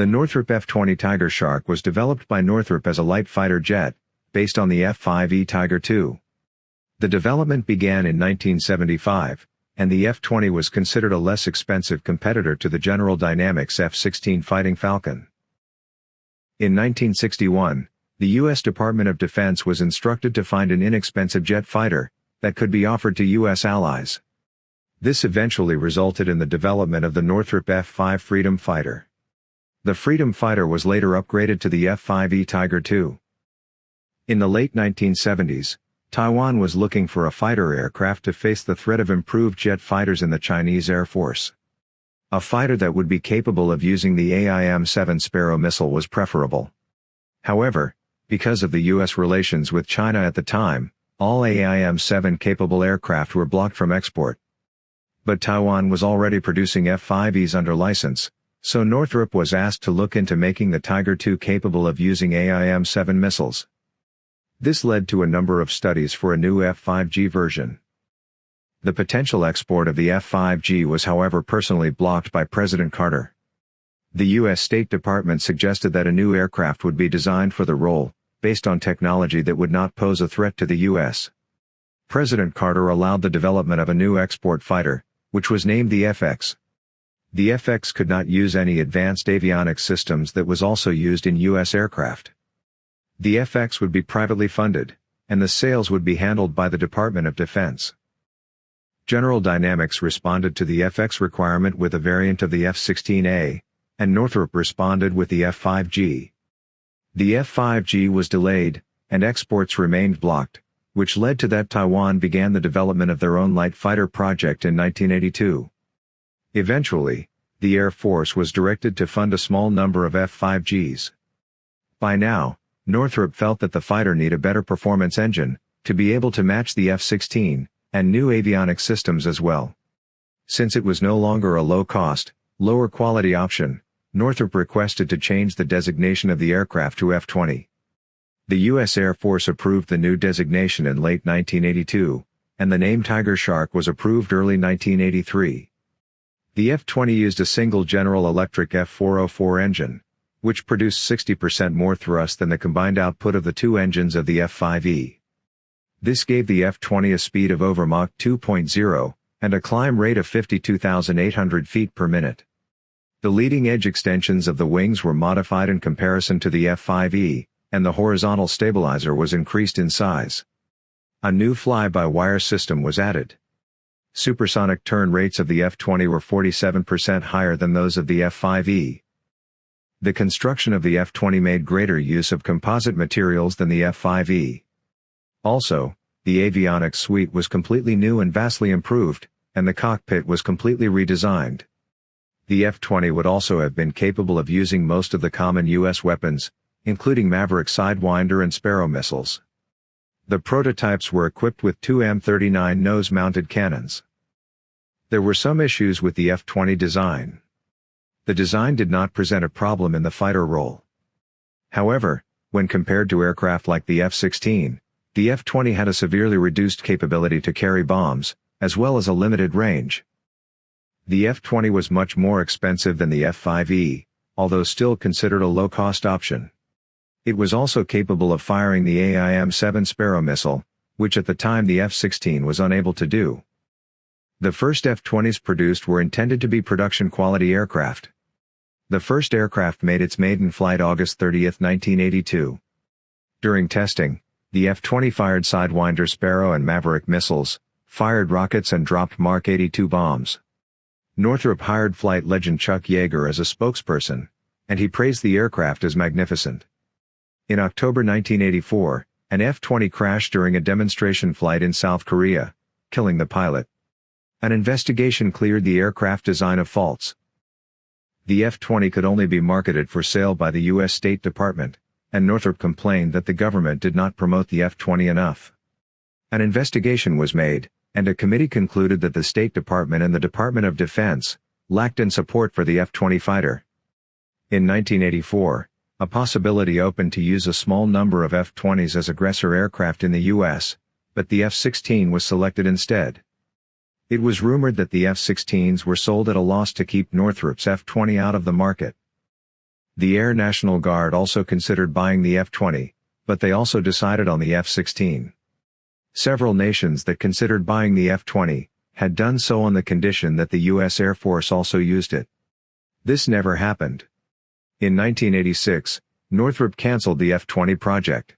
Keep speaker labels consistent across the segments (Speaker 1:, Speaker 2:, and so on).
Speaker 1: The Northrop F-20 Tiger Shark was developed by Northrop as a light fighter jet, based on the F-5E Tiger II. The development began in 1975, and the F-20 was considered a less expensive competitor to the General Dynamics F-16 Fighting Falcon. In 1961, the U.S. Department of Defense was instructed to find an inexpensive jet fighter that could be offered to U.S. allies. This eventually resulted in the development of the Northrop F-5 Freedom Fighter. The Freedom Fighter was later upgraded to the F-5E Tiger II. In the late 1970s, Taiwan was looking for a fighter aircraft to face the threat of improved jet fighters in the Chinese Air Force. A fighter that would be capable of using the AIM-7 Sparrow missile was preferable. However, because of the U.S. relations with China at the time, all AIM-7 capable aircraft were blocked from export. But Taiwan was already producing F-5Es under license, so Northrop was asked to look into making the Tiger II capable of using AIM-7 missiles. This led to a number of studies for a new F-5G version. The potential export of the F-5G was however personally blocked by President Carter. The U.S. State Department suggested that a new aircraft would be designed for the role, based on technology that would not pose a threat to the U.S. President Carter allowed the development of a new export fighter, which was named the FX. The FX could not use any advanced avionics systems that was also used in U.S. aircraft. The FX would be privately funded, and the sales would be handled by the Department of Defense. General Dynamics responded to the FX requirement with a variant of the F-16A, and Northrop responded with the F-5G. The F-5G was delayed, and exports remained blocked, which led to that Taiwan began the development of their own light fighter project in 1982. Eventually, the Air Force was directed to fund a small number of F-5Gs. By now, Northrop felt that the fighter need a better performance engine, to be able to match the F-16, and new avionics systems as well. Since it was no longer a low-cost, lower-quality option, Northrop requested to change the designation of the aircraft to F-20. The U.S. Air Force approved the new designation in late 1982, and the name Tiger Shark was approved early 1983. The F-20 used a single General Electric F-404 engine, which produced 60% more thrust than the combined output of the two engines of the F-5E. This gave the F-20 a speed of over Mach 2.0, and a climb rate of 52,800 feet per minute. The leading edge extensions of the wings were modified in comparison to the F-5E, and the horizontal stabilizer was increased in size. A new fly-by-wire system was added. Supersonic turn rates of the F-20 were 47% higher than those of the F-5E. The construction of the F-20 made greater use of composite materials than the F-5E. Also, the avionics suite was completely new and vastly improved, and the cockpit was completely redesigned. The F-20 would also have been capable of using most of the common U.S. weapons, including Maverick Sidewinder and Sparrow missiles. The prototypes were equipped with two M39 nose-mounted cannons. There were some issues with the F-20 design. The design did not present a problem in the fighter role. However, when compared to aircraft like the F-16, the F-20 had a severely reduced capability to carry bombs, as well as a limited range. The F-20 was much more expensive than the F-5E, although still considered a low-cost option. It was also capable of firing the AIM-7 Sparrow missile, which at the time the F-16 was unable to do. The first F-20s produced were intended to be production-quality aircraft. The first aircraft made its maiden flight August 30, 1982. During testing, the F-20 fired Sidewinder Sparrow and Maverick missiles, fired rockets and dropped Mark 82 bombs. Northrop hired flight legend Chuck Yeager as a spokesperson, and he praised the aircraft as magnificent. In October 1984, an F-20 crashed during a demonstration flight in South Korea, killing the pilot. An investigation cleared the aircraft design of faults. The F-20 could only be marketed for sale by the U.S. State Department, and Northrop complained that the government did not promote the F-20 enough. An investigation was made, and a committee concluded that the State Department and the Department of Defense lacked in support for the F-20 fighter. In 1984, a possibility opened to use a small number of F-20s as aggressor aircraft in the U.S., but the F-16 was selected instead. It was rumored that the F-16s were sold at a loss to keep Northrop's F-20 out of the market. The Air National Guard also considered buying the F-20, but they also decided on the F-16. Several nations that considered buying the F-20, had done so on the condition that the U.S. Air Force also used it. This never happened. In 1986, Northrop cancelled the F-20 project.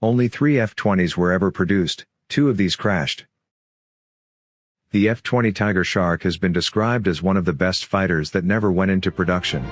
Speaker 1: Only three F-20s were ever produced, two of these crashed. The F-20 Tiger Shark has been described as one of the best fighters that never went into production.